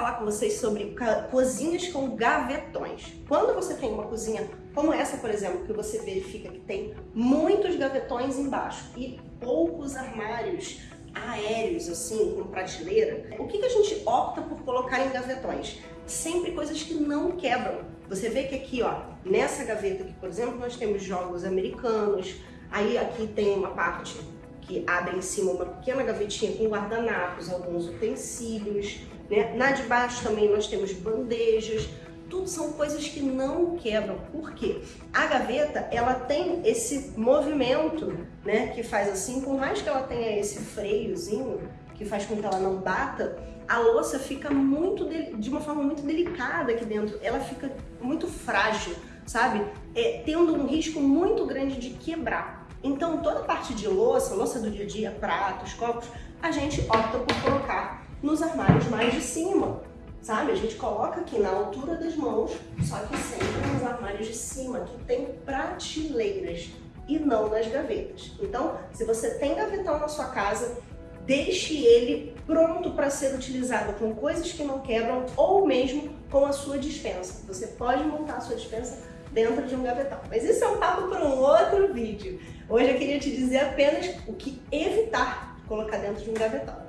falar com vocês sobre cozinhas com gavetões. Quando você tem uma cozinha como essa, por exemplo, que você verifica que tem muitos gavetões embaixo e poucos armários aéreos, assim, com prateleira, o que, que a gente opta por colocar em gavetões? Sempre coisas que não quebram. Você vê que aqui, ó, nessa gaveta aqui, por exemplo, nós temos jogos americanos, aí aqui tem uma parte que abre em cima uma pequena gavetinha com guardanapos, alguns utensílios, né? Na de baixo também nós temos bandejas, tudo são coisas que não quebram. Por quê? A gaveta, ela tem esse movimento, né, que faz assim, por mais que ela tenha esse freiozinho, que faz com que ela não bata, a louça fica muito de, de uma forma muito delicada aqui dentro, ela fica muito frágil, sabe? É, tendo um risco muito grande de quebrar. Então, toda a parte de louça, louça do dia a dia, pratos, copos, a gente opta por colocar nos armários mais de cima, sabe? A gente coloca aqui na altura das mãos, só que sempre nos armários de cima, que tem prateleiras e não nas gavetas. Então, se você tem gavetão na sua casa, deixe ele pronto para ser utilizado com coisas que não quebram ou mesmo com a sua dispensa. Você pode montar a sua dispensa dentro de um gavetão. Mas isso é um papo para um outro vídeo. Hoje eu queria te dizer apenas o que evitar colocar dentro de um gavetão.